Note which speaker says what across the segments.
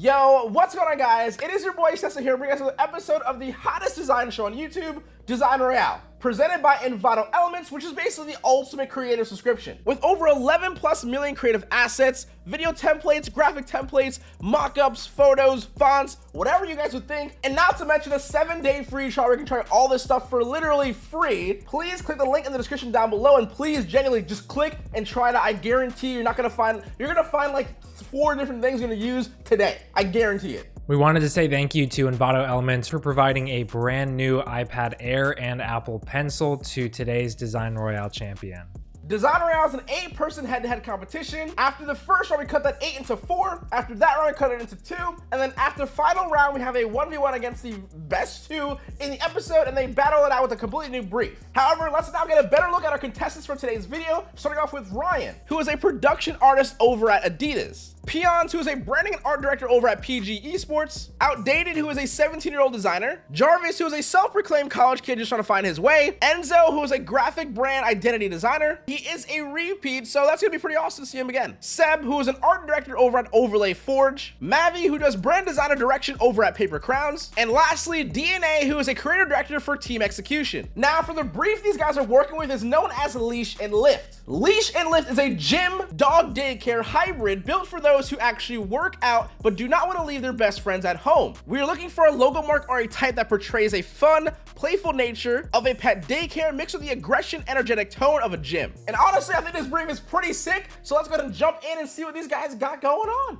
Speaker 1: Yo, what's going on guys? It is your boy Cessa here bringing us another episode of the hottest design show on YouTube, Design Royale, presented by Envato Elements, which is basically the ultimate creative subscription. With over 11 plus million creative assets, video templates, graphic templates, mockups, photos, fonts, whatever you guys would think, and not to mention a seven day free trial where you can try all this stuff for literally free, please click the link in the description down below and please genuinely just click and try it. I guarantee you're not gonna find, you're gonna find like four different things you're gonna use today. I guarantee it.
Speaker 2: We wanted to say thank you to Envato Elements for providing a brand new iPad Air and Apple Pencil to today's Design Royale champion.
Speaker 1: Design Royale is an eight-person head-to-head competition. After the first round, we cut that eight into four. After that round, we cut it into two. And then after final round, we have a 1v1 against the best two in the episode, and they battle it out with a completely new brief. However, let's now get a better look at our contestants for today's video, starting off with Ryan, who is a production artist over at Adidas. Peons, who is a branding and art director over at PG Esports, Outdated, who is a 17-year-old designer, Jarvis, who is a self-proclaimed college kid just trying to find his way, Enzo, who is a graphic brand identity designer. He is a repeat, so that's gonna be pretty awesome to see him again. Seb, who is an art director over at Overlay Forge, Mavi, who does brand designer direction over at Paper Crowns, and lastly, DNA, who is a creative director for Team Execution. Now, for the brief these guys are working with is known as Leash and Lift. Leash and Lift is a gym dog daycare hybrid built for those who actually work out but do not want to leave their best friends at home. We are looking for a logo mark or a type that portrays a fun, playful nature of a pet daycare mixed with the aggression, energetic tone of a gym. And honestly, I think this brief is pretty sick. So let's go ahead and jump in and see what these guys got going on.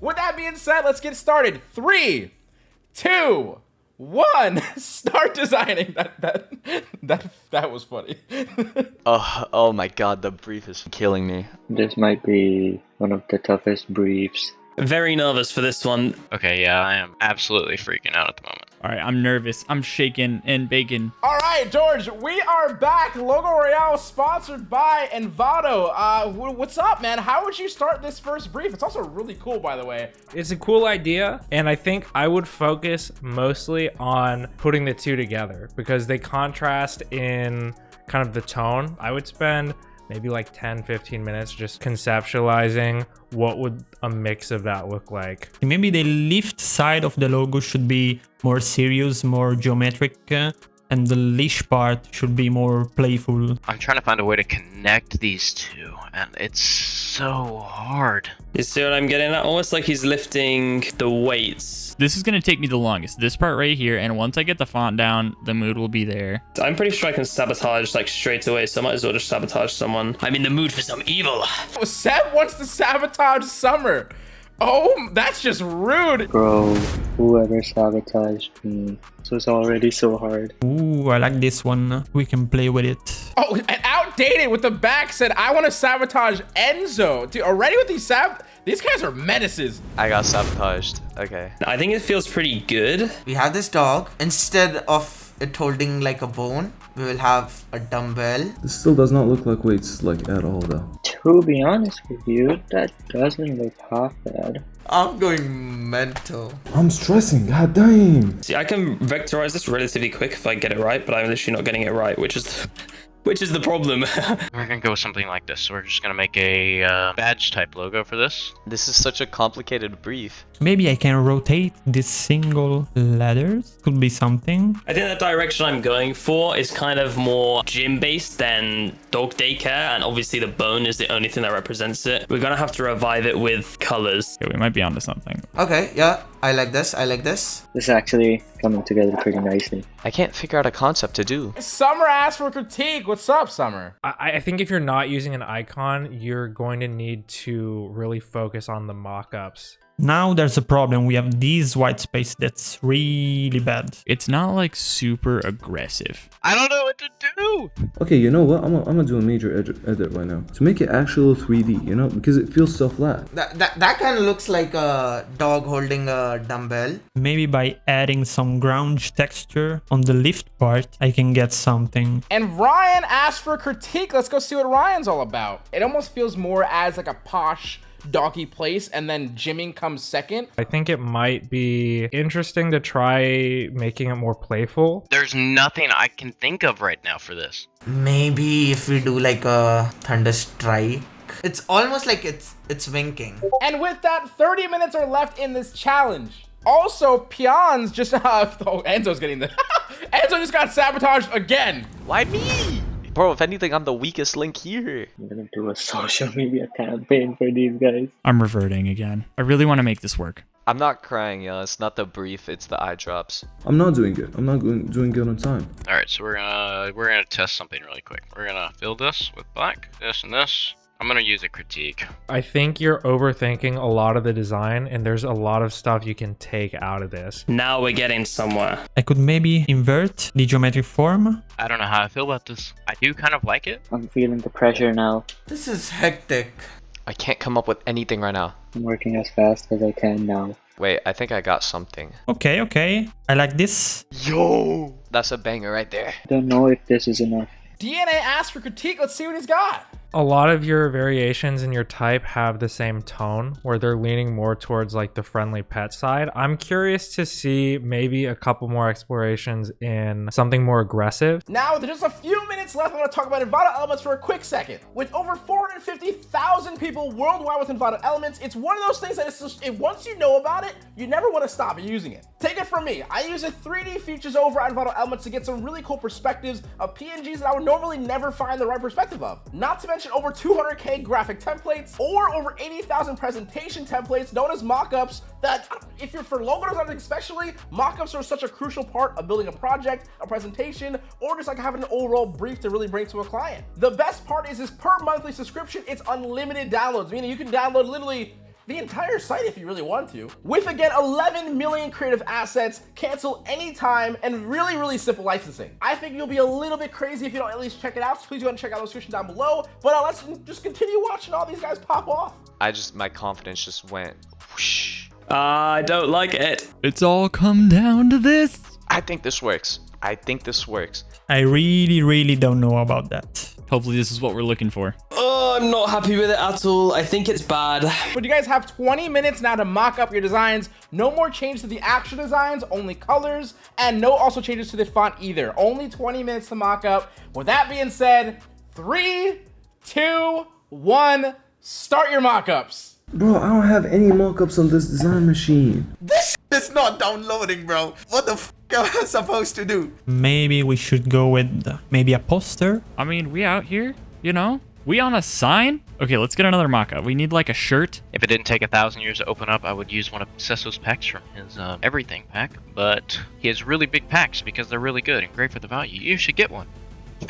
Speaker 1: With that being said, let's get started. Three, two, one. Start designing. That that that that was funny.
Speaker 3: Oh, oh my god, the brief is killing me.
Speaker 4: This might be one of the toughest briefs.
Speaker 5: Very nervous for this one.
Speaker 3: Okay, yeah, I am absolutely freaking out at the moment.
Speaker 6: All right, I'm nervous. I'm shaking and baking.
Speaker 1: All right, George, we are back. Logo Royale sponsored by Envato. Uh, what's up, man? How would you start this first brief? It's also really cool, by the way.
Speaker 2: It's a cool idea, and I think I would focus mostly on putting the two together because they contrast in kind of the tone. I would spend maybe like 10 15 minutes just conceptualizing what would a mix of that look like.
Speaker 7: Maybe the lift side of the logo should be more serious more geometric uh, and the leash part should be more playful
Speaker 3: I'm trying to find a way to connect these two, and it's so hard.
Speaker 5: You see what I'm getting at? Almost like he's lifting the weights.
Speaker 6: This is going to take me the longest. This part right here. And once I get the font down, the mood will be there.
Speaker 5: I'm pretty sure I can sabotage like straight away, so I might as well just sabotage someone. I'm in the mood for some evil.
Speaker 1: Seb wants to sabotage Summer. Oh, that's just rude.
Speaker 4: Bro, whoever sabotaged me. This was already so hard.
Speaker 7: Ooh, I like this one. We can play with it.
Speaker 1: Oh, and outdated with the back said, I want to sabotage Enzo. Dude, already with these sab... These guys are menaces.
Speaker 3: I got sabotaged. Okay.
Speaker 5: I think it feels pretty good.
Speaker 8: We have this dog. Instead of it holding like a bone, we will have a dumbbell.
Speaker 9: This still does not look like weights like at all though.
Speaker 4: To be honest with you, that doesn't look half bad.
Speaker 8: I'm going mental.
Speaker 9: I'm stressing, god damn.
Speaker 5: See, I can vectorize this relatively quick if I get it right, but I'm literally not getting it right, which is which is the problem.
Speaker 3: We're gonna go with something like this. We're just gonna make a uh, badge type logo for this. This is such a complicated brief.
Speaker 7: Maybe I can rotate this single letters. Could be something.
Speaker 5: I think the direction I'm going for is kind of more gym based than dog daycare, and obviously the bone is the only thing that represents it. We're gonna have to revive it with colors.
Speaker 6: Okay, we might be onto something.
Speaker 8: Okay, yeah, I like this. I like this.
Speaker 4: This is actually coming together pretty nicely.
Speaker 3: I can't figure out a concept to do.
Speaker 1: Summer asked for critique. What's up, Summer?
Speaker 2: I, I think if you're not using an icon you're going to need to really focus on the mock-ups
Speaker 7: Now there's a problem. We have this white space that's really bad.
Speaker 6: It's not like super aggressive.
Speaker 3: I don't know what to do.
Speaker 9: Okay, you know what? I'm gonna I'm gonna do a major edit, edit right now to make it actual 3D. You know, because it feels so flat.
Speaker 8: That, that, that kind of looks like a dog holding a dumbbell.
Speaker 7: Maybe by adding some ground texture on the lift part, I can get something.
Speaker 1: And Ryan asked for critique. Let's go see what Ryan's all about. It almost feels more as like a posh doggy place and then gymming comes second.
Speaker 2: I think it might be interesting to try making it more playful.
Speaker 3: There's nothing I can think of right now for this.
Speaker 8: Maybe if we do like a thunder strike It's almost like it's it's winking.
Speaker 1: And with that, 30 minutes are left in this challenge. Also, Peons just uh, oh, Enzo's getting the Enzo just got sabotaged again.
Speaker 3: Why me? Bro, if anything, I'm the weakest link here.
Speaker 4: I'm gonna do a social media campaign for these guys.
Speaker 6: I'm reverting again. I really want to make this work.
Speaker 3: I'm not crying, yo. It's not the brief, it's the eye drops.
Speaker 9: I'm not doing good. I'm not doing doing good on time.
Speaker 10: All right, so we're gonna we're gonna test something really quick. We're gonna fill this with black, this and this. I'm gonna use a critique.
Speaker 2: I think you're overthinking a lot of the design, and there's a lot of stuff you can take out of this.
Speaker 5: Now we're getting somewhere.
Speaker 7: I could maybe invert the geometric form.
Speaker 10: I don't know how I feel about this. I do kind of like it.
Speaker 4: I'm feeling the pressure now.
Speaker 8: This is hectic.
Speaker 3: I can't come up with anything right now.
Speaker 4: I'm working as fast as I can now.
Speaker 3: Wait, I think I got something.
Speaker 7: Okay, okay. I like this.
Speaker 3: Yo! That's a banger right there.
Speaker 4: I don't know if this is enough.
Speaker 1: DNA asked for critique. Let's see what he's got.
Speaker 2: A lot of your variations in your type have the same tone where they're leaning more towards like the friendly pet side. I'm curious to see maybe a couple more explorations in something more aggressive.
Speaker 1: Now, with just a few minutes left, I'm going to talk about Envato Elements for a quick second. With over 450,000 people worldwide with Envato Elements, it's one of those things that it's just, it, once you know about it, you never want to stop using it. Take it from me. I use the 3D features over on Envato Elements to get some really cool perspectives of PNGs that I would normally never find the right perspective of. Not to mention over 200k graphic templates or over 80,000 presentation templates known as mockups that if you're for logo design especially, mockups are such a crucial part of building a project, a presentation, or just like having an overall brief to really bring to a client. The best part is this per monthly subscription, it's unlimited downloads, meaning you can download literally the entire site if you really want to. With again 11 million creative assets, cancel anytime, and really, really simple licensing. I think you'll be a little bit crazy if you don't at least check it out, so please go ahead and check out the description down below. But uh, let's just continue watching all these guys pop off.
Speaker 3: I just, my confidence just went whoosh.
Speaker 5: I don't like it.
Speaker 6: It's all come down to this.
Speaker 3: I think this works. I think this works.
Speaker 7: I really, really don't know about that.
Speaker 6: Hopefully this is what we're looking for.
Speaker 5: Oh, I'm not happy with it at all. I think it's bad.
Speaker 1: But you guys have 20 minutes now to mock up your designs. No more change to the actual designs, only colors, and no also changes to the font either. Only 20 minutes to mock up. With that being said, three, two, one, start your mock-ups.
Speaker 9: Bro, I don't have any mockups on this design machine.
Speaker 8: This is not downloading, bro. What the f am I supposed to do?
Speaker 7: Maybe we should go with maybe a poster.
Speaker 6: I mean, we out here, you know? We on a sign? Okay, let's get another mock-up. We need like a shirt.
Speaker 10: If it didn't take a thousand years to open up, I would use one of Cesso's packs from his uh, everything pack. But he has really big packs because they're really good and great for the value. You should get one.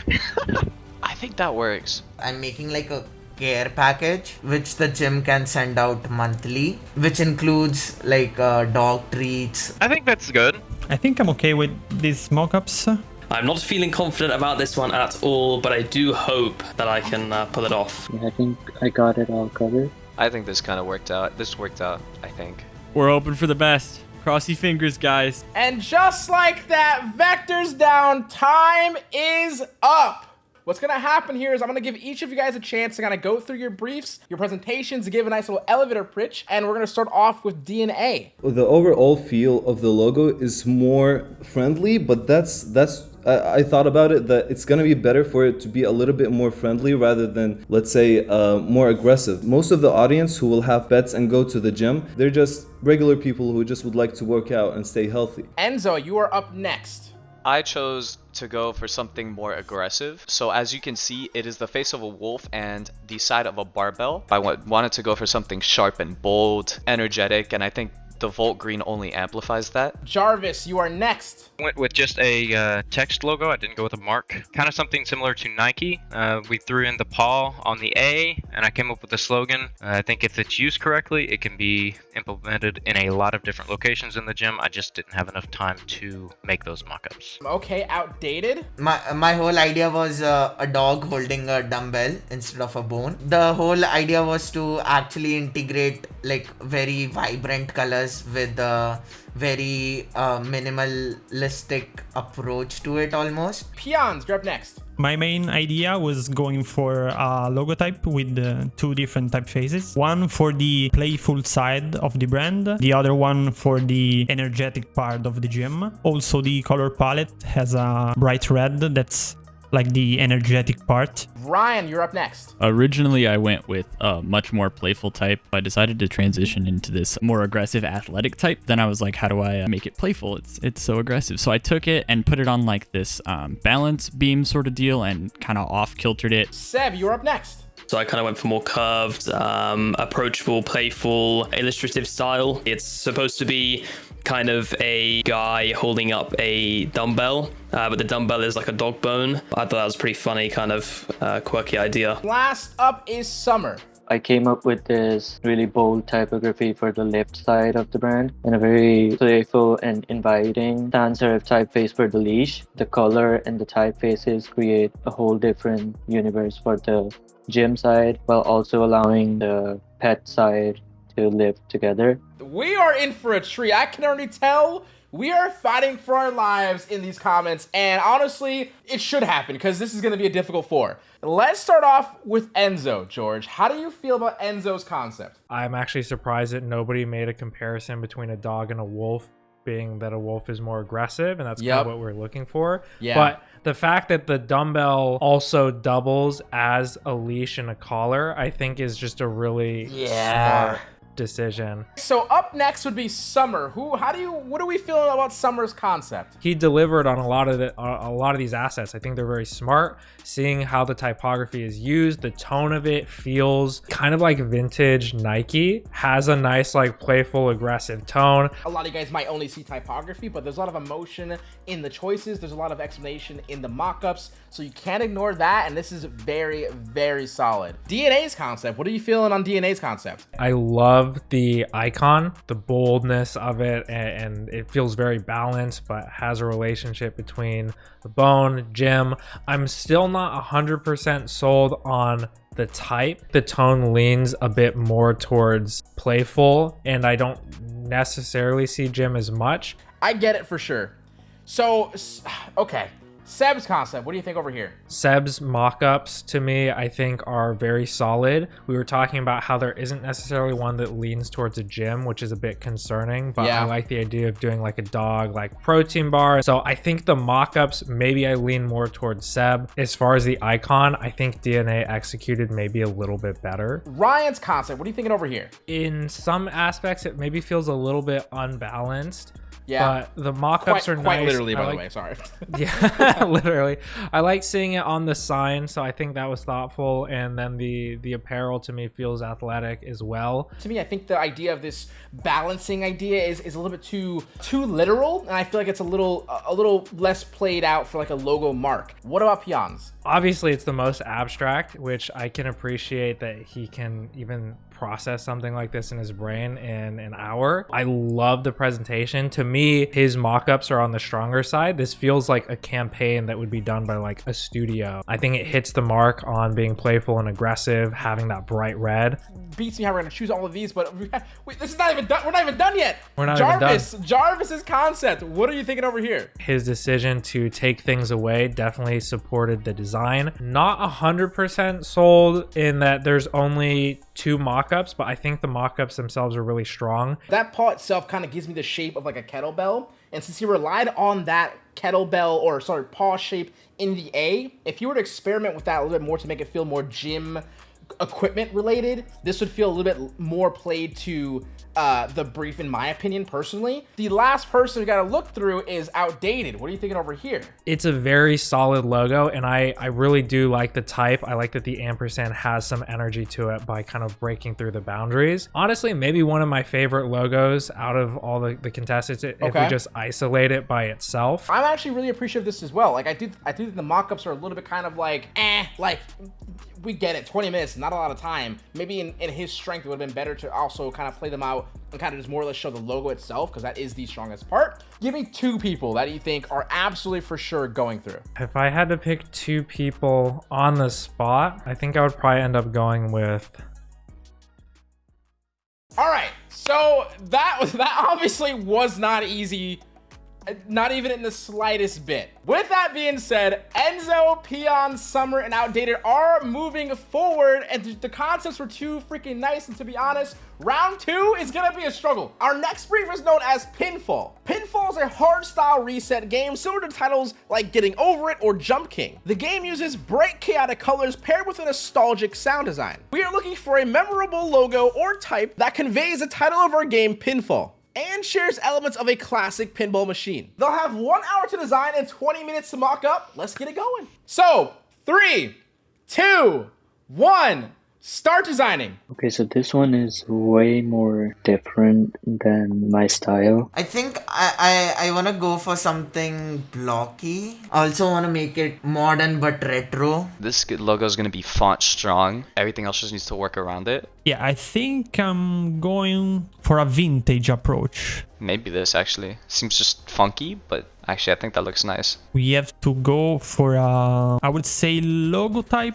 Speaker 3: I think that works.
Speaker 8: I'm making like a care package which the gym can send out monthly which includes like uh, dog treats
Speaker 10: I think that's good.
Speaker 7: I think I'm okay with these mock-ups
Speaker 5: I'm not feeling confident about this one at all, but I do hope that I can uh, pull it off.
Speaker 4: Yeah, I think I got it all covered.
Speaker 3: I think this kind of worked out. This worked out, I think.
Speaker 6: We're open for the best. Cross your fingers, guys.
Speaker 1: And just like that, vectors down, time is up. What's gonna happen here is I'm gonna give each of you guys a chance to kind of go through your briefs, your presentations, to give a nice little elevator pitch, and we're gonna start off with DNA.
Speaker 9: The overall feel of the logo is more friendly, but that's that's I, I thought about it that it's gonna be better for it to be a little bit more friendly rather than let's say uh, more aggressive. Most of the audience who will have pets and go to the gym, they're just regular people who just would like to work out and stay healthy.
Speaker 1: Enzo, you are up next.
Speaker 3: I chose to go for something more aggressive. So as you can see, it is the face of a wolf and the side of a barbell. I wanted to go for something sharp and bold, energetic, and I think the Volt Green only amplifies that.
Speaker 1: Jarvis, you are next.
Speaker 10: Went with just a uh, text logo. I didn't go with a mark. Kind of something similar to Nike. Uh, we threw in the paw on the A, and I came up with the slogan. Uh, I think if it's used correctly, it can be implemented in a lot of different locations in the gym. I just didn't have enough time to make those mock-ups.
Speaker 1: Okay, outdated.
Speaker 8: my my whole idea was uh, a dog holding a dumbbell instead of a bone the whole idea was to actually integrate like very vibrant colors with a very uh, minimalistic approach to it almost
Speaker 1: Peons, you're up next.
Speaker 7: My main idea was going for a logo type with uh, two different typefaces. One for the playful side of the brand, the other one for the energetic part of the gym. Also, the color palette has a bright red that's like the energetic part.
Speaker 1: Ryan, you're up next.
Speaker 6: Originally, I went with a much more playful type. I decided to transition into this more aggressive athletic type. Then I was like, how do I uh, make it playful? It's it's so aggressive. So I took it and put it on like this um, balance beam sort of deal and kind of off kiltered it.
Speaker 1: Seb, you're up next.
Speaker 5: So I kind of went for more curved, um, approachable, playful, illustrative style. It's supposed to be kind of a guy holding up a dumbbell, uh, but the dumbbell is like a dog bone. I thought that was pretty funny, kind of uh, quirky idea.
Speaker 1: Last up is Summer.
Speaker 4: I came up with this really bold typography for the left side of the brand and a very playful and inviting sans serif typeface for the leash. The color and the typefaces create a whole different universe for the gym side while also allowing the pet side to live together.
Speaker 1: We are in for a treat. I can already tell we are fighting for our lives in these comments, and honestly, it should happen because this is going to be a difficult four. Let's start off with Enzo, George. How do you feel about Enzo's concept?
Speaker 2: I'm actually surprised that nobody made a comparison between a dog and a wolf, being that a wolf is more aggressive, and that's
Speaker 1: Yep.
Speaker 2: kind of what we're looking for.
Speaker 1: Yeah.
Speaker 2: But the fact that the dumbbell also doubles as a leash and a collar, I think is just a really
Speaker 1: Yeah.
Speaker 2: smart decision.
Speaker 1: So up next would be Summer. Who? How do you? What are we feeling about Summer's concept?
Speaker 2: He delivered on a lot of the a a lot of these assets. I think they're very smart. Seeing how the typography is used, the tone of it feels kind of like vintage Nike. Has a nice like playful aggressive tone.
Speaker 1: A lot of you guys might only see typography, but there's a lot of emotion in the choices. There's a lot of explanation in the mock-ups, so you can't ignore that. And this is very, very solid. DNA's concept. What are you feeling on DNA's concept?
Speaker 2: I love the icon, the boldness of it, and, and it feels very balanced, but has a relationship between the bone, gym. I'm still not 100% sold on the type. The tone leans a bit more towards playful, and I don't necessarily see gym as much.
Speaker 1: I get it for sure. So, okay. Seb's concept. What do you think over here?
Speaker 2: Seb's mock-ups to me, I think, are very solid. We were talking about how there isn't necessarily one that leans towards a gym, which is a bit concerning. But
Speaker 1: Yeah.
Speaker 2: I like the idea of doing like a dog, like protein bar. So I think the mock-ups, maybe I lean more towards Seb. As far as the icon, I think DNA executed maybe a little bit better.
Speaker 1: Ryan's concept. What are you thinking over here?
Speaker 2: In some aspects, it maybe feels a little bit unbalanced.
Speaker 1: Yeah.
Speaker 2: But the mock-ups
Speaker 1: Quite,
Speaker 2: are
Speaker 1: quite
Speaker 2: nice.
Speaker 1: literally, by the way. Sorry.
Speaker 2: yeah literally i like seeing it on the sign so i think that was thoughtful and then the the apparel to me feels athletic as well
Speaker 1: to me, I think the idea of this balancing idea is, is a little bit too too literal, and I feel like it's a little a little less played out for like a logo mark. What about peons?
Speaker 2: obviously it's the most abstract which i can appreciate that he can even process something like this in his brain in an hour i love the presentation to me his mock-ups are on the stronger side this feels like a campaign that would be done by like a studio i think it hits the mark on being playful and aggressive having that bright red
Speaker 1: Beats me how we're gonna choose all of these, but we, this is not even done. We're not even done yet.
Speaker 2: We're not even
Speaker 1: Jarvis, Jarvis's concept. What are you thinking over here?
Speaker 2: his decision to take things away definitely supported the design. Not 100% sold in that there's only two mock-ups, but I think the mock-ups themselves are really strong.
Speaker 1: That paw itself kind of gives me the shape of like a kettlebell, and since he relied on that kettlebell or sorry paw shape in the A, if you were to experiment with that a little bit more to make it feel more gym equipment related, this would feel a little bit more played to uh, the brief, in my opinion, personally. The last person we gotta look through is outdated. What are you thinking over here?
Speaker 2: It's a very solid logo, and I, I really do like the type. I like that the ampersand has some energy to it by kind of breaking through the boundaries. Honestly, maybe one of my favorite logos out of all the, the contestants if
Speaker 1: Okay.
Speaker 2: we just isolate it by itself.
Speaker 1: I'm actually really appreciative of this as well. Like I do, I do think the mock-ups are a little bit kind of like, eh, like we get it. 20 minutes, not a lot of time. Maybe in, in his strength, it would have been better to also kind of play them out and kind of just more or less show the logo itself because that is the strongest part. Give me two people that you think are absolutely for sure going through.
Speaker 2: If I had to pick two people on the spot, I think I would probably end up going with
Speaker 1: All right, so that was that obviously was not easy Not even in the slightest bit. With that being said, Enzo, Peon, Summer, and Outdated are moving forward, and the concepts were too freaking nice. And to be honest, round two is gonna be a struggle. Our next brief is known as Pinfall. Pinfall is a hard style reset game similar to titles like Getting Over It or Jump King. The game uses bright chaotic colors paired with a nostalgic sound design. We are looking for a memorable logo or type that conveys the title of our game, Pinfall and shares elements of a classic pinball machine. They'll have one hour to design and 20 minutes to mock up. Let's get it going. So, three, two, one, start designing.
Speaker 4: Okay, so this one is way more different than my style.
Speaker 8: I think I, I, I want to go for something blocky. I also want to make it modern but retro.
Speaker 3: This logo is going to be font strong. Everything else just needs to work around it.
Speaker 7: Yeah, I think I'm going for a vintage approach.
Speaker 3: Maybe this actually. Seems just funky, but actually I think that looks nice.
Speaker 7: We have to go for a, I would say logo type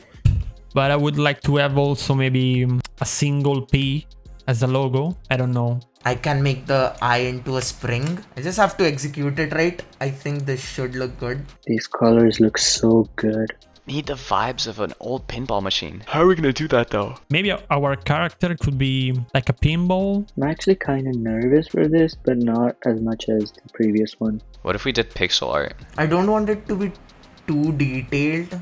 Speaker 7: but I would like to have also maybe um, a single P as a logo. I don't know.
Speaker 8: I can make the eye into a spring. I just have to execute it right. I think this should look good.
Speaker 4: These colors look so good.
Speaker 3: Need the vibes of an old pinball machine. How are we gonna do that though?
Speaker 7: Maybe our character could be like a pinball.
Speaker 4: I'm actually kind of nervous for this, but not as much as the previous one.
Speaker 3: What if we did pixel art?
Speaker 8: I don't want it to be too detailed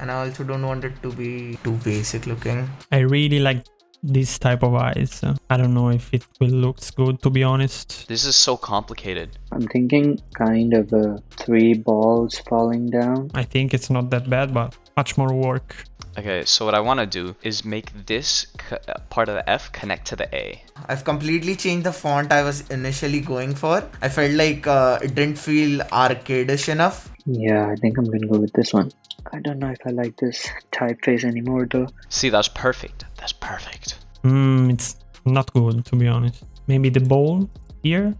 Speaker 8: and I also don't want it to be too basic looking.
Speaker 7: I really like this type of eyes. I don't know if it will looks good to be honest.
Speaker 3: This is so complicated.
Speaker 4: I'm thinking kind of a three balls falling down.
Speaker 7: I think it's not that bad, but much more work.
Speaker 3: Okay, so what I want to do is make this uh, part of the F connect to the A.
Speaker 8: I've completely changed the font I was initially going for. I felt like uh, it didn't feel arcadish enough.
Speaker 4: Yeah, I think I'm gonna go with this one. I don't know if I like this typeface anymore though.
Speaker 3: See, that's perfect. That's perfect.
Speaker 7: Hmm, it's not good to be honest. Maybe the bowl here?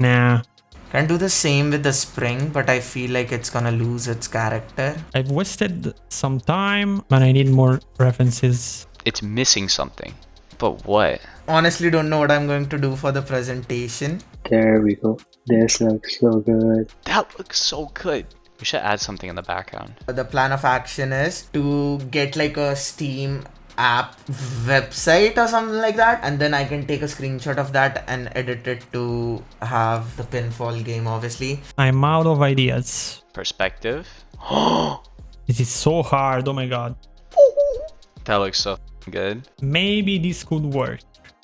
Speaker 7: Nah.
Speaker 8: Can do the same with the spring, but I feel like it's gonna lose its character.
Speaker 7: I've wasted some time, but I need more references.
Speaker 3: It's missing something. But what?
Speaker 8: Honestly, don't know what I'm going to do for the presentation.
Speaker 4: There we go. This looks so good.
Speaker 3: That looks so good. We should add something in the background.
Speaker 8: The plan of action is to get like a Steam app website or something like that and then I can take a screenshot of that and edit it to have the pinfall game obviously.
Speaker 7: I'm out of ideas.
Speaker 3: Perspective.
Speaker 7: this is so hard, oh my god.
Speaker 3: That looks so good.
Speaker 7: Maybe this could work.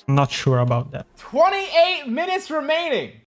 Speaker 7: Not sure about that.
Speaker 1: 28 minutes remaining.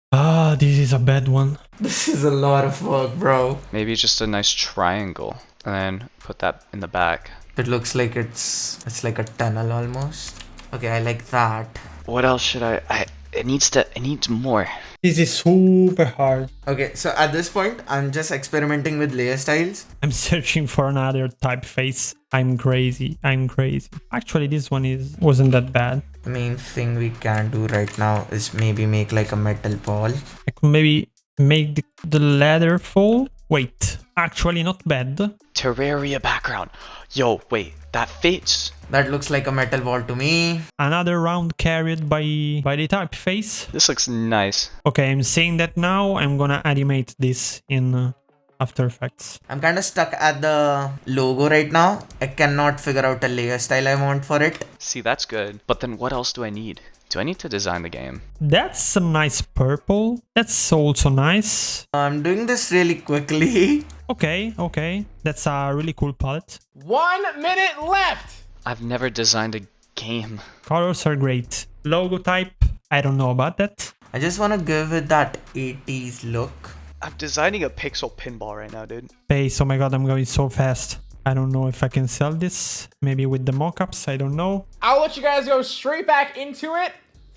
Speaker 7: This is a bad one.
Speaker 8: This is a lot of work, bro.
Speaker 3: Maybe just a nice triangle and then put that in the back.
Speaker 8: It looks like it's it's like a tunnel almost. Okay, I like that.
Speaker 3: What else should I I it needs to it needs more.
Speaker 7: This is super hard.
Speaker 8: Okay, so at this point, I'm just experimenting with layer styles.
Speaker 7: I'm searching for another typeface. I'm crazy. I'm crazy. Actually, this one is wasn't that bad.
Speaker 8: The main thing we can do right now is maybe make like a metal ball.
Speaker 7: I could maybe make the, the ladder fall. Wait, actually not bad.
Speaker 3: Terraria background. Yo, wait, that fits.
Speaker 8: That looks like a metal ball to me.
Speaker 7: Another round carried by by the typeface.
Speaker 3: This looks nice.
Speaker 7: Okay, I'm saying that now. I'm gonna animate this in uh, After Effects.
Speaker 8: I'm kind of stuck at the logo right now. I cannot figure out a layer style I want for it.
Speaker 3: See, that's good. But then what else do I need? Do I need to design the game?
Speaker 7: That's a nice purple. That's also nice.
Speaker 8: Uh, I'm doing this really quickly.
Speaker 7: Okay, okay. That's a really cool palette.
Speaker 1: One minute left.
Speaker 3: I've never designed a game.
Speaker 7: Colors are great. Logo type, I don't know about that.
Speaker 8: I just want to give it that 80s look.
Speaker 3: I'm designing a pixel pinball right now, dude.
Speaker 7: Pace, oh my god, I'm going so fast. I don't know if I can sell this. Maybe with the mockups, I don't know.
Speaker 1: I'll let you guys go straight back into it.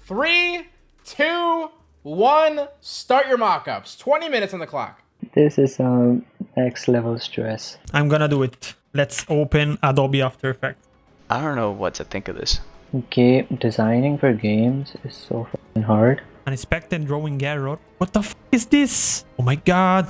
Speaker 1: Three, two, one, start your mockups. 20 minutes on the clock.
Speaker 4: This is um next level stress.
Speaker 7: I'm gonna do it. Let's open Adobe After Effects.
Speaker 3: I don't know what to think of this.
Speaker 4: Okay, designing for games is so fucking hard.
Speaker 7: Unexpected drawing error. What the f is this? Oh my god.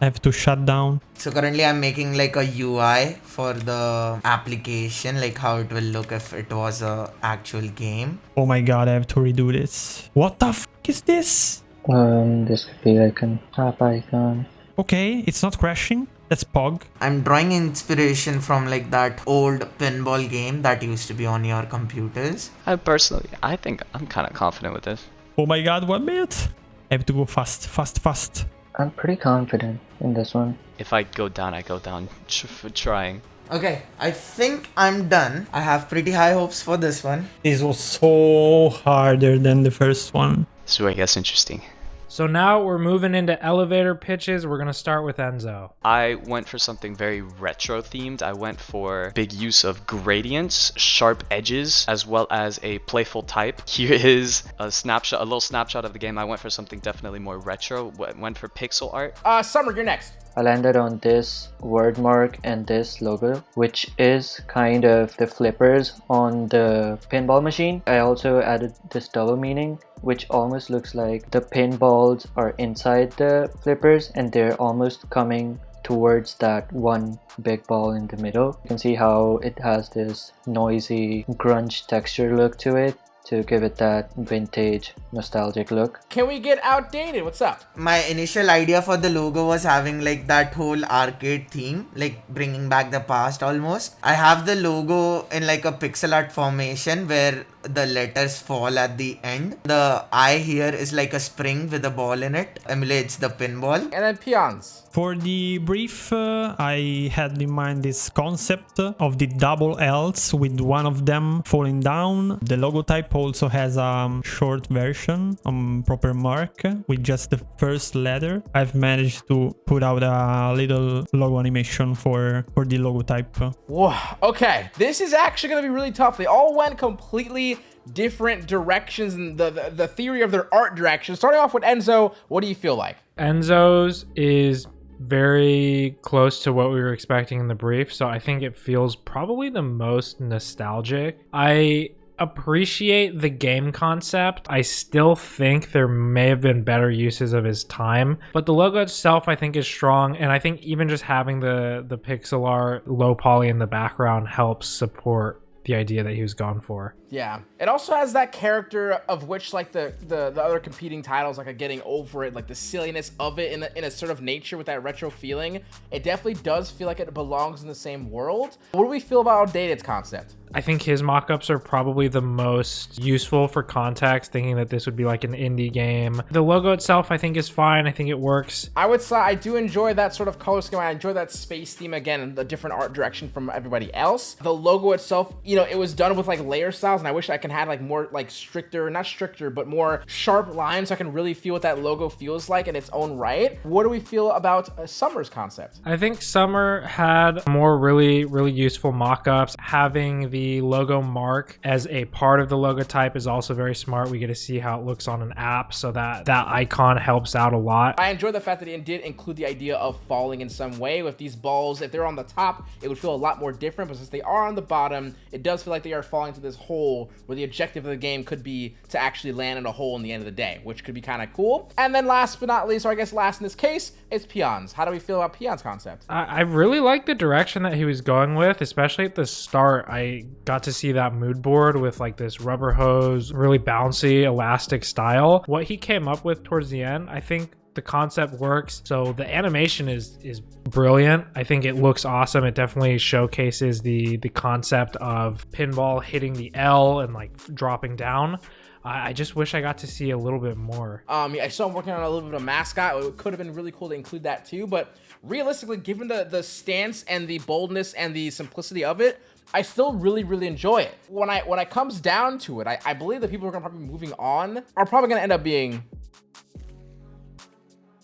Speaker 7: I have to shut down.
Speaker 8: So currently I'm making like a UI for the application, like how it will look if it was a actual game.
Speaker 7: Oh my god, I have to redo this. What the f is this?
Speaker 4: Um, this could be like an app icon.
Speaker 7: Okay, it's not crashing. That's Pog.
Speaker 8: I'm drawing inspiration from like that old pinball game that used to be on your computers.
Speaker 3: I personally, I think I'm kind of confident with this.
Speaker 7: Oh my god, one minute. I have to go fast, fast, fast.
Speaker 4: I'm pretty confident in this one.
Speaker 3: If I go down, I go down for trying.
Speaker 8: Okay, I think I'm done. I have pretty high hopes for this one.
Speaker 7: This was so harder than the first one.
Speaker 3: So I guess interesting.
Speaker 2: So now we're moving into elevator pitches. We're gonna start with Enzo.
Speaker 3: I went for something very retro themed. I went for big use of gradients, sharp edges, as well as a playful type. Here is a snapshot, a little snapshot of the game. I went for something definitely more retro. Went for pixel art.
Speaker 1: Uh, Summer, you're next.
Speaker 4: I landed on this word mark and this logo, which is kind of the flippers on the pinball machine. I also added this double meaning, which almost looks like the pinballs are inside the flippers and they're almost coming towards that one big ball in the middle. You can see how it has this noisy grunge texture look to it to give it that vintage nostalgic look.
Speaker 1: Can we get outdated? What's up?
Speaker 8: My initial idea for the logo was having like that whole arcade theme, like bringing back the past almost. I have the logo in like a pixel art formation where the letters fall at the end. The eye here is like a spring with a ball in it, emulates the pinball.
Speaker 1: And then peons.
Speaker 7: For the brief, uh, I had in mind this concept of the double L's with one of them falling down. The logo type also has a um, short version, um, proper mark with just the first letter. I've managed to put out a little logo animation for, for the logo type.
Speaker 1: Whoa. Okay, this is actually gonna be really tough. They all went completely different directions in the, the the theory of their art direction. Starting off with Enzo, what do you feel like?
Speaker 2: Enzo's is very close to what we were expecting in the brief, so I think it feels probably the most nostalgic. I appreciate the game concept. I still think there may have been better uses of his time, but the logo itself I think is strong and I think even just having the the pixel art low poly in the background helps support the idea that he was gone for.
Speaker 1: Yeah. It also has that character of which like the the, the other competing titles like are getting over it, like the silliness of it in in a sort of nature with that retro feeling. It definitely does feel like it belongs in the same world. What do we feel about outdated concept?
Speaker 2: I think his mock-ups are probably the most useful for context, thinking that this would be like an indie game. The logo itself I think is fine. I think it works.
Speaker 1: I would say I do enjoy that sort of color scheme. I enjoy that space theme again the different art direction from everybody else. The logo itself, you know, it was done with like layer styles and I wish I can have like more like stricter, not stricter, but more sharp lines so I can really feel what that logo feels like in its own right. What do we feel about uh, Summer's concept?
Speaker 2: I think Summer had more really, really useful mock-ups. Having the logo mark as a part of the logo type is also very smart. We get to see how it looks on an app, so that that icon helps out a lot.
Speaker 1: I enjoy the fact that it did include the idea of falling in some way with these balls. If they're on the top, it would feel a lot more different, but since they are on the bottom, it does feel like they are falling to this hole where the objective of the game could be to actually land in a hole in the end of the day, which could be kind of cool. And then last but not least, or I guess last in this case, is peons. How do we feel about peons concept?
Speaker 2: I, I really like the direction that he was going with, especially at the start. I got to see that mood board with like this rubber hose, really bouncy, elastic style. What he came up with towards the end, I think the concept works. So the animation is is brilliant. I think it looks awesome. It definitely showcases the the concept of pinball hitting the L and like dropping down. I just wish I got to see a little bit more.
Speaker 1: Um, yeah, I saw him working on a little bit of mascot. It could have been really cool to include that too. But realistically, given the the stance and the boldness and the simplicity of it, I still really really enjoy it. When I when it comes down to it, I, I believe the people who are gonna probably be moving on are probably gonna end up being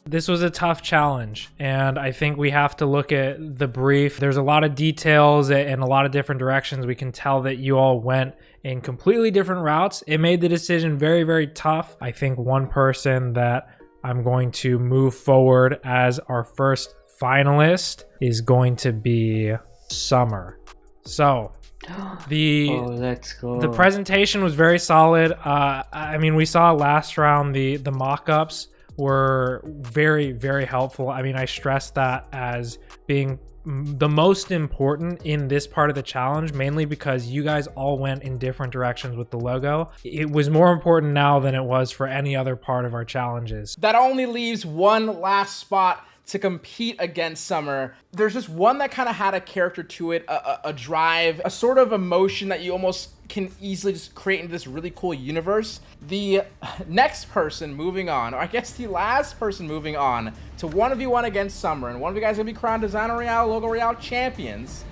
Speaker 2: This was a tough challenge, and I think we have to look at the brief. There's a lot of details and a lot of different directions. We can tell that you all went in completely different routes. It made the decision very, very tough. I think one person that I'm going to move forward as our first finalist is going to be Summer. So, the
Speaker 4: Oh, let's
Speaker 2: the presentation was very solid. Uh, I mean, we saw last round the the mock-ups were very very helpful. I mean, I stress that as being the most important in this part of the challenge, mainly because you guys all went in different directions with the logo. It was more important now than it was for any other part of our challenges.
Speaker 1: That only leaves one last spot to compete against Summer. There's just one that kind of had a character to it, a, a, a drive, a sort of emotion that you almost can easily just create into this really cool universe. The next person moving on, or I guess the last person moving on to 1v1 against Summer, and one of you guys gonna be crowned Designer Royale, Logo Royale champions.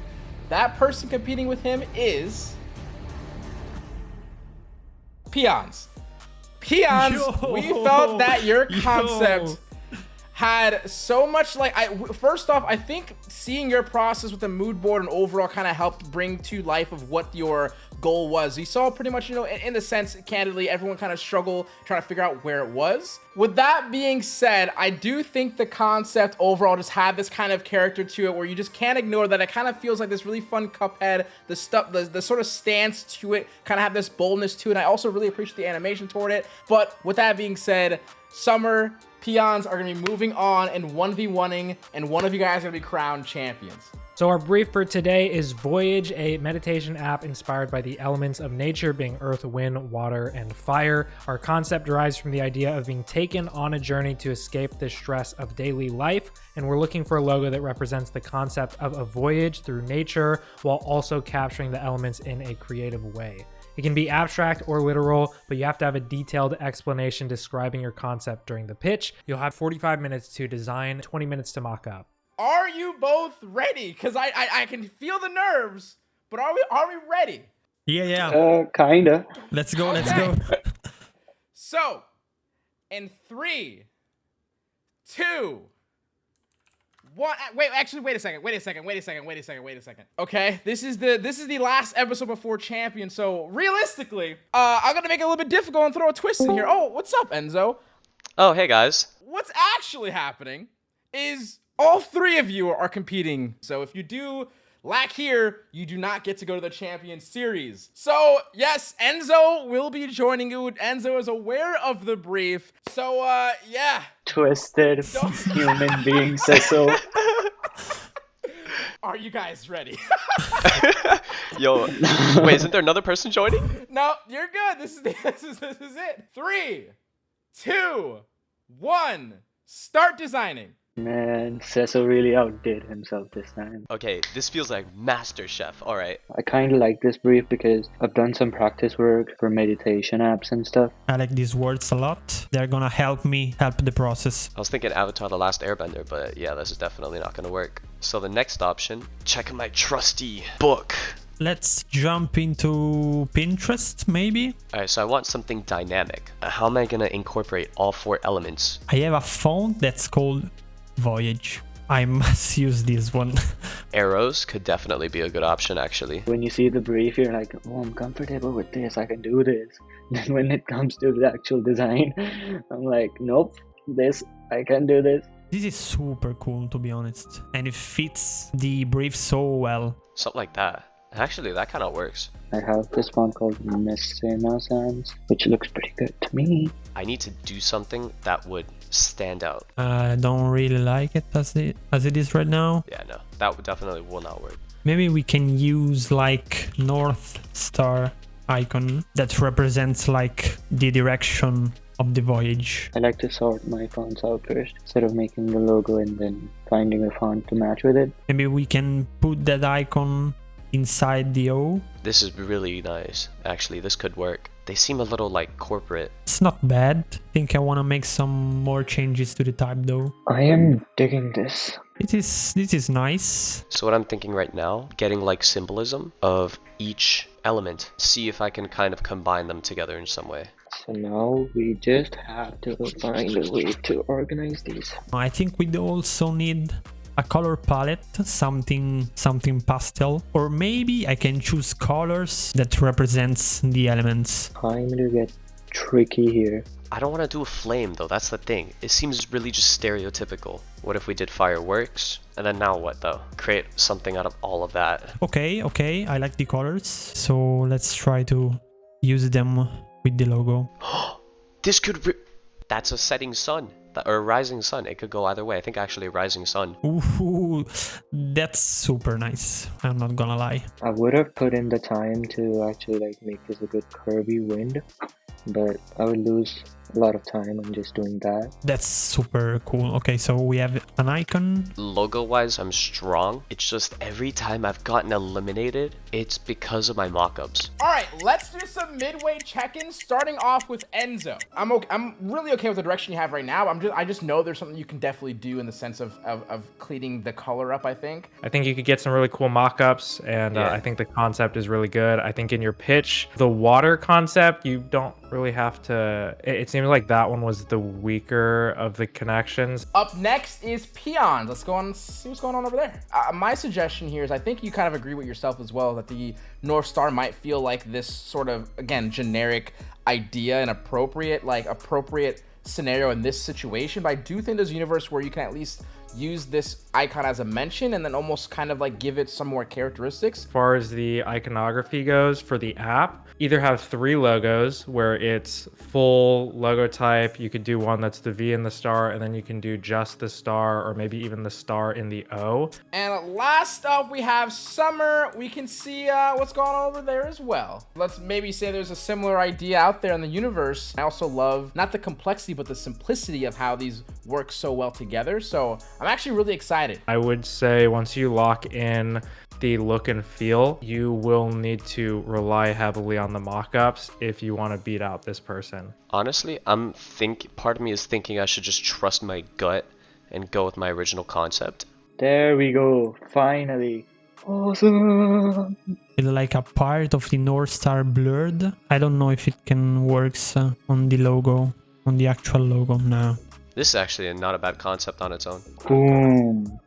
Speaker 1: That person competing with him is Peons. Peons,
Speaker 7: Yo.
Speaker 1: we felt that your
Speaker 7: Yo.
Speaker 1: Had so much like I first off I think seeing your process with the mood board and overall kind of helped bring to life of what your goal was. You saw pretty much you know in, in the sense candidly everyone kind of struggle trying to figure out where it was. With that being said, I do think the concept overall just had this kind of character to it where you just can't ignore that it kind of feels like this really fun cuphead the stuff the, the sort of stance to it kind of have this boldness to it and I also really appreciate the animation toward it but with that being said Summer peons are going to be moving on and 1v1ing, and one of you guys are going to be crowned champions.
Speaker 2: So our brief for today is Voyage, a meditation app inspired by the elements of nature being earth, wind, water, and fire. Our concept derives from the idea of being taken on a journey to escape the stress of daily life, and we're looking for a logo that represents the concept of a voyage through nature while also capturing the elements in a creative way. It can be abstract or literal, but you have to have a detailed explanation describing your concept during the pitch. You'll have 45 minutes to design, 20 minutes to mock up.
Speaker 1: Are you both ready? Because I, I I can feel the nerves, but are we are we ready?
Speaker 7: Yeah, yeah.
Speaker 11: Uh, kinda.
Speaker 7: Let's go, let's go.
Speaker 1: So, in three, two, one. uh, Wait, actually, wait a second. Wait a second. Wait a second. Wait a second. Wait a second. Okay, this is the this is the last episode before champion. So realistically, uh, I'm gonna make it a little bit difficult and throw a twist in here. Oh, what's up, Enzo?
Speaker 3: Oh, hey guys.
Speaker 1: What's actually happening is all three of you are competing. So if you do lack here, you do not get to go to the champion series. So yes, Enzo will be joining you. Enzo is aware of the brief. So uh, yeah.
Speaker 11: Twisted human being says so.
Speaker 1: Are you guys ready?
Speaker 3: Yo, wait, isn't there another person joining?
Speaker 1: no, you're good. This is this is this is it. Three, two, one. Start designing.
Speaker 11: Man, Cecil really outdid himself this time.
Speaker 3: Okay, this feels like Master Chef. All right.
Speaker 11: I kind of like this brief because I've done some practice work for meditation apps and stuff.
Speaker 7: I like these words a lot. They're gonna help me help the process.
Speaker 3: I was thinking Avatar: The Last Airbender, but yeah, this is definitely not gonna work. So the next option, check my trusty book.
Speaker 7: Let's jump into Pinterest, maybe?
Speaker 3: All right, so I want something dynamic. How am I gonna incorporate all four elements?
Speaker 7: I have a font that's called Voyage. I must use this one.
Speaker 3: Arrows could definitely be a good option, actually.
Speaker 11: When you see the brief, you're like, oh, I'm comfortable with this, I can do this. Then when it comes to the actual design, I'm like, nope, this, I can do this.
Speaker 7: this is super cool, to be honest. And it fits the brief so well.
Speaker 3: Something like that. Actually, that kind of works.
Speaker 11: I have this one called Messina Sans, which looks pretty good to me.
Speaker 3: I need to do something that would stand out.
Speaker 7: I don't really like it as it as it is right now.
Speaker 3: Yeah, no, that would definitely will not work.
Speaker 7: Maybe we can use like North Star icon that represents like the direction of the voyage.
Speaker 11: I like to sort my fonts out first, instead of making the logo and then finding a font to match with it.
Speaker 7: Maybe we can put that icon inside the O.
Speaker 3: This is really nice. Actually, this could work. They seem a little like corporate.
Speaker 7: It's not bad. I think I want to make some more changes to the type though.
Speaker 11: I am digging this.
Speaker 7: It is this is nice.
Speaker 3: So what I'm thinking right now, getting like symbolism of each element. See if I can kind of combine them together in some way.
Speaker 11: So now we just have to find a way to organize these.
Speaker 7: I think we also need a color palette, something something pastel, or maybe I can choose colors that represents the elements.
Speaker 11: Time to get tricky here.
Speaker 3: I don't want to do a flame though, that's the thing. It seems really just stereotypical. What if we did fireworks? And then now what though? Create something out of all of that.
Speaker 7: Okay, okay, I like the colors. So let's try to use them with the logo.
Speaker 3: This could re- That's a setting sun th- or a rising sun. It could go either way. I think actually a rising sun.
Speaker 7: Ooh, that's super nice. I'm not gonna lie.
Speaker 4: I would have put in the time to actually like make this a good curvy wind, but I would lose a lot of time on just doing that.
Speaker 7: That's super cool. Okay, so we have an icon.
Speaker 3: Logo wise, I'm strong. It's just every time I've gotten eliminated, it's because of my mock-ups.
Speaker 1: All right, let's do some midway check-ins, starting off with Enzo. I'm okay, I'm really okay with the direction you have right now. I'm just I just know there's something you can definitely do in the sense of of, of cleaning the color up. I think.
Speaker 2: I think you could get some really cool mock-ups, and
Speaker 3: Yeah.
Speaker 2: uh, I think the concept is really good. I think in your pitch, the water concept, you don't really have to. It, it seems like that one was the weaker of the connections.
Speaker 1: Up next is peons. Let's go on see what's going on over there. Uh, my suggestion here is I think you kind of agree with yourself as well that the North Star might feel like this sort of, again, generic idea and appropriate, like appropriate scenario in this situation. But I do think there's a universe where you can at least use this icon as a mention and then almost kind of like give it some more characteristics.
Speaker 2: As far as the iconography goes for the app, either have three logos where it's full logo type. You could do one that's the V and the star, and then you can do just the star or maybe even the star in the O.
Speaker 1: And last up, we have Summer. We can see uh, what's going on over there as well. Let's maybe say there's a similar idea out there in the universe. I also love not the complexity, but the simplicity of how these work so well together. So I'm actually really excited.
Speaker 2: I would say once you lock in the look and feel, you will need to rely heavily on the mock-ups if you want to beat out this person.
Speaker 3: Honestly, I'm think part of me is thinking I should just trust my gut and go with my original concept.
Speaker 4: There we go, finally. Awesome!
Speaker 7: It's like a part of the North Star blurred. I don't know if it can works uh, on the logo, on the actual logo now.
Speaker 3: This is actually not a bad concept on its own.
Speaker 4: Boom.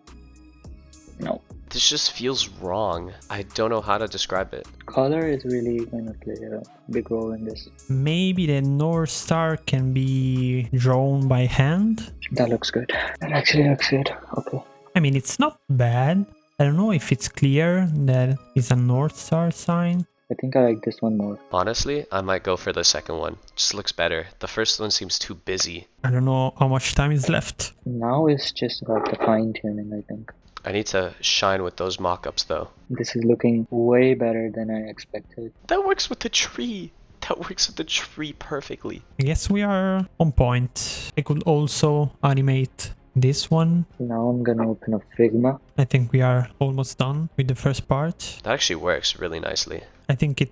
Speaker 4: No.
Speaker 3: This just feels wrong. I don't know how to describe it.
Speaker 4: Color is really going to play a big role in this.
Speaker 7: Maybe the North Star can be drawn by hand.
Speaker 4: That looks good. That actually looks good. Okay.
Speaker 7: I mean, it's not bad. I don't know if it's clear that it's a North Star sign.
Speaker 4: I think I like this one more.
Speaker 3: Honestly, I might go for the second one. Just looks better. The first one seems too busy.
Speaker 7: I don't know how much time is left.
Speaker 4: Now it's just about the fine tuning, I think.
Speaker 3: I need to shine with those mock-ups though.
Speaker 4: This is looking way better than I expected.
Speaker 3: That works with the tree. That works with the tree perfectly.
Speaker 7: I guess we are on point. I could also animate this one.
Speaker 4: Now I'm gonna open up Figma.
Speaker 7: I think we are almost done with the first part.
Speaker 3: That actually works really nicely.
Speaker 7: I think it,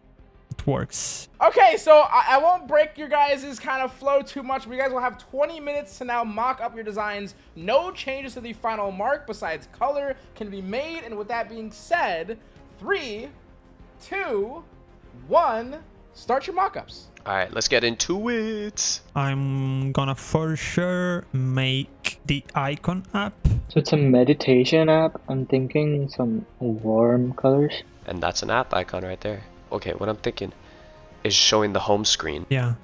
Speaker 7: it works.
Speaker 1: Okay, so I, I won't break your guys' kind of flow too much, but you guys will have 20 minutes to now mock up your designs. No changes to the final mark besides color can be made. And with that being said, three, two, one, start your mock-ups.
Speaker 3: Alright, let's get into it.
Speaker 7: I'm gonna for sure make the icon app.
Speaker 4: So it's a meditation app. I'm thinking some warm colors.
Speaker 3: And that's an app icon right there. Okay, what I'm thinking is showing the home screen.
Speaker 7: Yeah,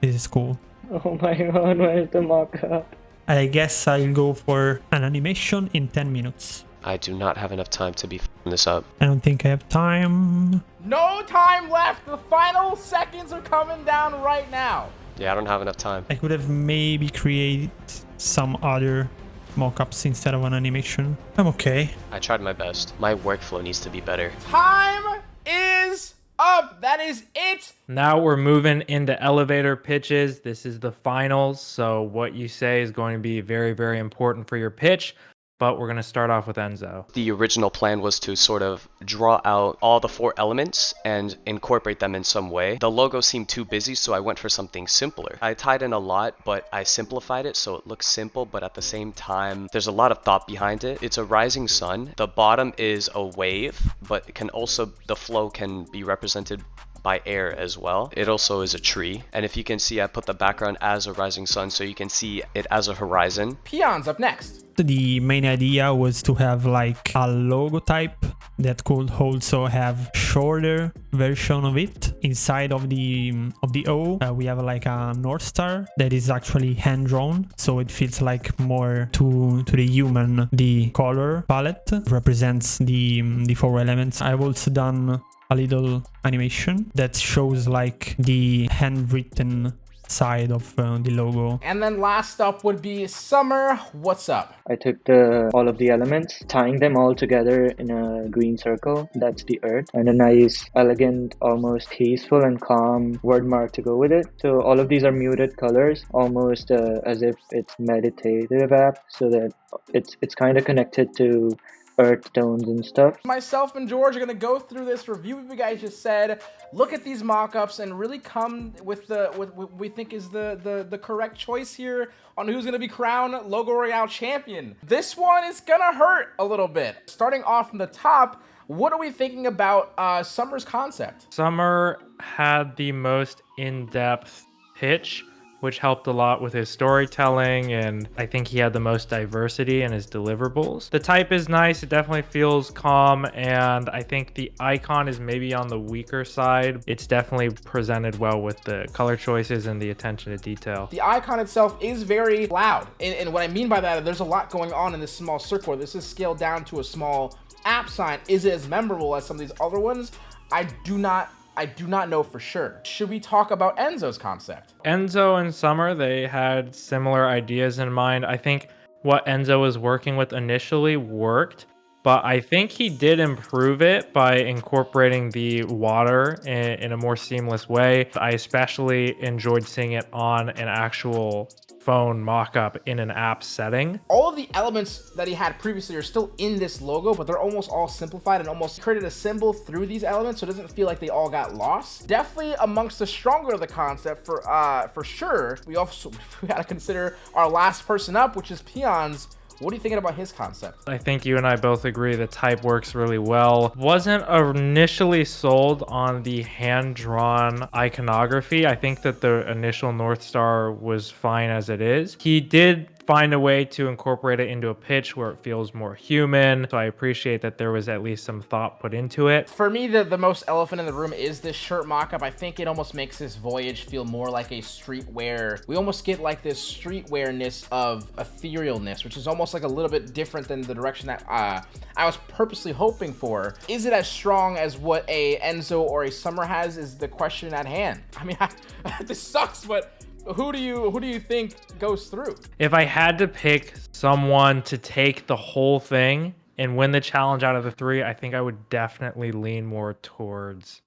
Speaker 7: this is cool.
Speaker 4: Oh my god, where's the mock-up?
Speaker 7: I guess I'll go for an animation in 10 minutes.
Speaker 3: I do not have enough time to be f***ing this up.
Speaker 7: I don't think I have time.
Speaker 1: No time left. The final seconds are coming down right now.
Speaker 3: Yeah, I don't have enough time.
Speaker 7: I could have maybe created some other mockups instead of an animation. I'm okay.
Speaker 3: I tried my best. My workflow needs to be better.
Speaker 1: Time is up. That is it.
Speaker 2: Now we're moving into elevator pitches. This is the finals, so what you say is going to be very, very important for your pitch. But we're going to start off with Enzo.
Speaker 3: The original plan was to sort of draw out all the four elements and incorporate them in some way. The logo seemed too busy, so I went for something simpler. I tied in a lot, but I simplified it so it looks simple, but at the same time, there's a lot of thought behind it. It's a rising sun. The bottom is a wave, but it can also, the flow can be represented by air as well. It also is a tree. And if you can see, I put the background as a rising sun so you can see it as a horizon.
Speaker 1: Peons up next.
Speaker 7: The main idea was to have like a logo type that could also have shorter version of it inside of the of the O. Uh, we have like a north star that is actually hand drawn, so it feels like more to to the human. The color palette represents the the four elements. I've also done a little animation that shows like the handwritten side of uh, the logo.
Speaker 1: And then last up would be Summer. What's up?
Speaker 4: I took the all of the elements, tying them all together in a green circle. That's the earth, and a nice, elegant, almost peaceful and calm word mark to go with it. So all of these are muted colors, almost uh, as if it's meditative app, so that it's it's kind of connected to earth tones and stuff.
Speaker 1: Myself and George are going to go through this review what you guys just said, look at these mock-ups, and really come with the with what we think is the, the, the correct choice here on who's going to be crowned Logo Royale champion. This one is going to hurt a little bit. Starting off from the top, what are we thinking about uh, Summer's concept?
Speaker 2: Summer had the most in-depth pitch which helped a lot with his storytelling and I think he had the most diversity in his deliverables. The type is nice, it definitely feels calm and I think the icon is maybe on the weaker side. It's definitely presented well with the color choices and the attention to detail.
Speaker 1: The icon itself is very loud and, and what I mean by that, there's a lot going on in this small circle. This is scaled down to a small app sign. Is it as memorable as some of these other ones? I do not I do not know for sure. Should we talk about Enzo's concept?
Speaker 2: Enzo and Summer, they had similar ideas in mind. I think what Enzo was working with initially worked, but I think he did improve it by incorporating the water in, in, a more seamless way. I especially enjoyed seeing it on an actual phone mock-up in an app setting.
Speaker 1: All of the elements that he had previously are still in this logo, but they're almost all simplified and almost created a symbol through these elements, so it doesn't feel like they all got lost. Definitely amongst the stronger of the concept for uh, for sure. We also we gotta consider our last person up, which is Peons what are you thinking about his concept?
Speaker 2: I think you and I both agree the type works really well. Wasn't initially sold on the hand-drawn iconography. I think that the initial North Star was fine as it is. He did find a way to incorporate it into a pitch where it feels more human. So I appreciate that there was at least some thought put into it.
Speaker 1: For me, the, the most elephant in the room is this shirt mock-up. I think it almost makes this voyage feel more like a streetwear. We almost get like this streetwearness of etherealness, which is almost like a little bit different than the direction that uh, I was purposely hoping for. Is it as strong as what a Enzo or a Summer has is the question at hand. I mean, I, this sucks, but who do you who do you think goes through?
Speaker 2: If I had to pick someone to take the whole thing and win the challenge out of the three, I think I would definitely lean more towards.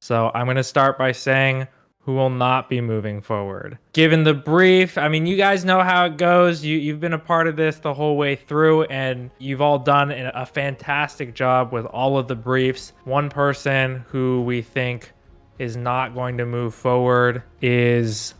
Speaker 2: So I'm going to start by saying who will not be moving forward. Given the brief, I mean, you guys know how it goes. You, you've been a part of this the whole way through, and you've all done a fantastic job with all of the briefs. One person who we think is not going to move forward is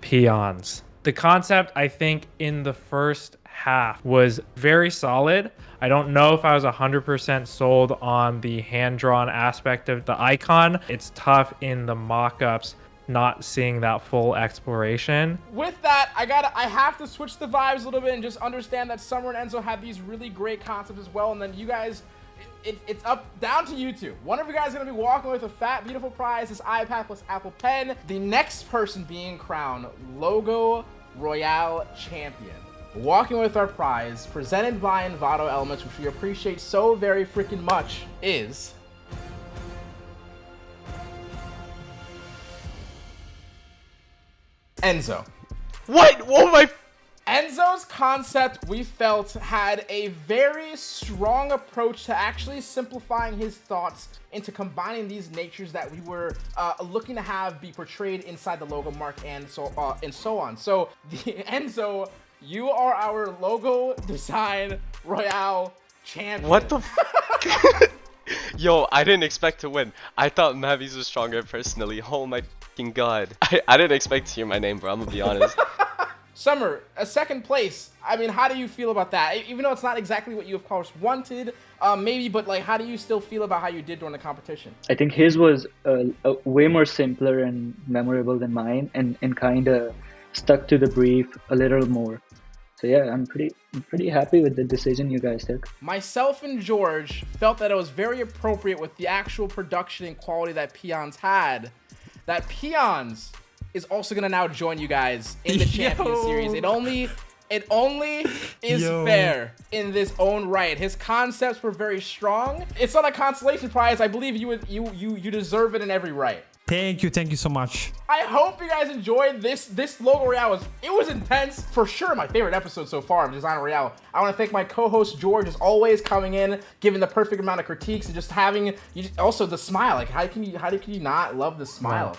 Speaker 2: peons. The concept, I think, in the first half was very solid. I don't know if I was 100% sold on the hand-drawn aspect of the icon. It's tough in the mock-ups not seeing that full exploration.
Speaker 1: With that, I gotta, I have to switch the vibes a little bit and just understand that Summer and Enzo have these really great concepts as well, and then you guys it, it's up down to you two. One of you guys is gonna be walking with a fat, beautiful prize, this iPad plus Apple Pen. The next person being crowned Logo Royale Champion. Walking with our prize, presented by Envato Elements, which we appreciate so very freaking much, is... Enzo.
Speaker 3: What? Oh my
Speaker 1: Enzo's concept, we felt, had a very strong approach to actually simplifying his thoughts into combining these natures that we were uh, looking to have be portrayed inside the logo mark and so uh, and so on. So, the, Enzo, you are our logo design royale champion.
Speaker 3: What the? Yo, I didn't expect to win. I thought Mavis was stronger personally. Oh my god. I, I didn't expect to hear my name, bro. I'm gonna be honest.
Speaker 1: Summer, a second place. I mean, how do you feel about that? Even though it's not exactly what you of course wanted, um, maybe, but like, how do you still feel about how you did during the competition?
Speaker 11: I think his was uh, uh, way more simpler and memorable than mine, and and kind of stuck to the brief a little more. So yeah, I'm pretty I'm pretty happy with the decision you guys took.
Speaker 1: Myself and George felt that it was very appropriate with the actual production and quality that Peons had. That Peons is also gonna now join you guys in the champion series. It only it only is Yo. fair in this own right. His concepts were very strong. It's not a consolation prize. I believe you would you you you deserve it in every right.
Speaker 7: Thank you, thank you so much.
Speaker 1: I hope you guys enjoyed this. This logo royale was it was intense for sure. My favorite episode so far of Design Royale. I want to thank my co-host George, as always, coming in, giving the perfect amount of critiques, and just having you just, also the smile. Like how can you how can you not love the smile?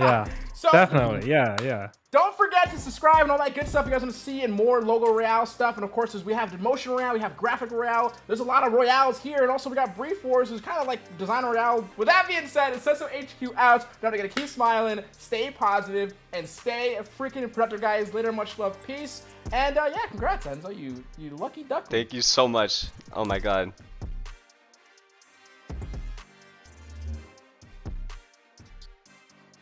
Speaker 2: Yeah.
Speaker 1: So-
Speaker 2: Definitely. Yeah. Yeah.
Speaker 1: Don't forget to subscribe and all that good stuff you guys want to see and more logo royale stuff. And of course, as we have the motion royale, we have graphic royale. There's a lot of royales here, and also we got brief wars, who's kind of like design royale. With that being said, it's Senso HQ out. Now we gotta keep smiling, stay positive, and stay a freaking productive, guys. Later, much love, peace, and uh, yeah, congrats, Enzo. You you lucky duck.
Speaker 12: Thank you so much. Oh my god.